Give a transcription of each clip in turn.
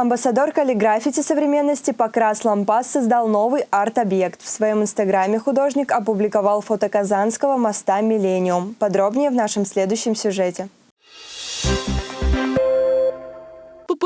Амбассадор каллиграфити современности Покрас Лампас создал новый арт-объект. В своем инстаграме художник опубликовал фото Казанского моста «Миллениум». Подробнее в нашем следующем сюжете.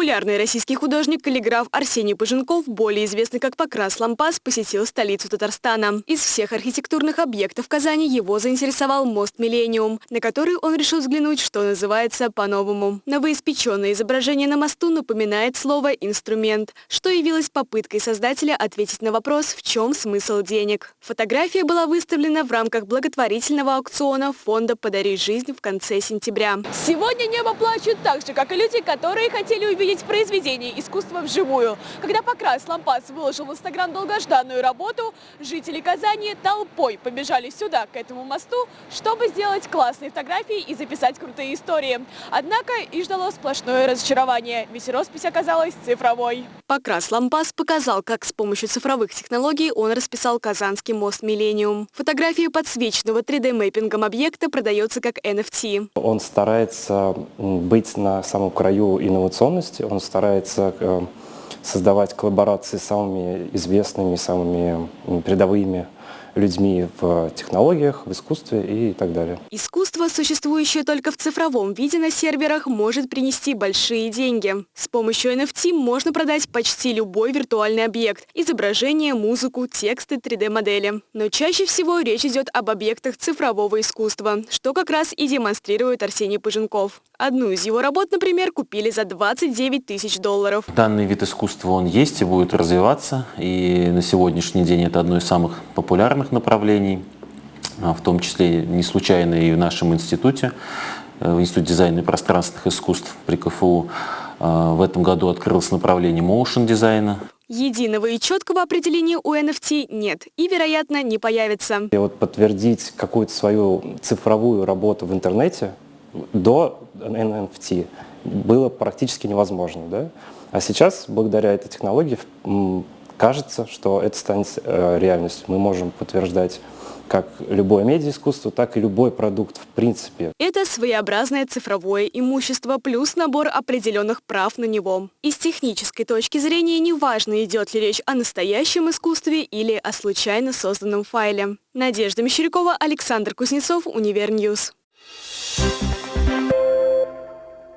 Популярный российский художник-каллиграф Арсений Пыженков, более известный как Покрас Лампас, посетил столицу Татарстана. Из всех архитектурных объектов Казани его заинтересовал мост «Миллениум», на который он решил взглянуть, что называется, по-новому. Новоиспеченное изображение на мосту напоминает слово «инструмент», что явилось попыткой создателя ответить на вопрос, в чем смысл денег. Фотография была выставлена в рамках благотворительного аукциона фонда «Подари жизнь» в конце сентября. Сегодня небо плачет так же, как и люди, которые хотели увидеть произведение искусства вживую. Когда Покрас Лампас выложил в Инстаграм долгожданную работу, жители Казани толпой побежали сюда, к этому мосту, чтобы сделать классные фотографии и записать крутые истории. Однако и ждало сплошное разочарование, ведь роспись оказалась цифровой. Покрас Лампас показал, как с помощью цифровых технологий он расписал Казанский мост «Миллениум». Фотография подсвеченного 3D-мэппингом объекта продается как NFT. Он старается быть на самом краю инновационности. Он старается э, создавать коллаборации с самыми известными, самыми передовыми людьми в технологиях, в искусстве и так далее. Искусство, существующее только в цифровом виде на серверах, может принести большие деньги. С помощью NFT можно продать почти любой виртуальный объект – изображение, музыку, тексты, 3D-модели. Но чаще всего речь идет об объектах цифрового искусства, что как раз и демонстрирует Арсений Пыженков. Одну из его работ, например, купили за 29 тысяч долларов. Данный вид искусства он есть и будет развиваться, и на сегодняшний день это одно из самых популярных направлений, в том числе не случайно и в нашем институте, э, в Институте дизайна и пространственных искусств при КФУ. А, в этом году открылось направление motion дизайна. Единого и четкого определения у NFT нет и, вероятно, не появится. И вот подтвердить какую-то свою цифровую работу в интернете до NFT было практически невозможно. Да? А сейчас, благодаря этой технологии, кажется, что это станет э, реальностью. Мы можем подтверждать как любое медиаискусство, так и любой продукт в принципе. Это своеобразное цифровое имущество плюс набор определенных прав на него. И с технической точки зрения неважно, идет ли речь о настоящем искусстве или о случайно созданном файле. Надежда Мещерякова, Александр Кузнецов, Универ News. Thank you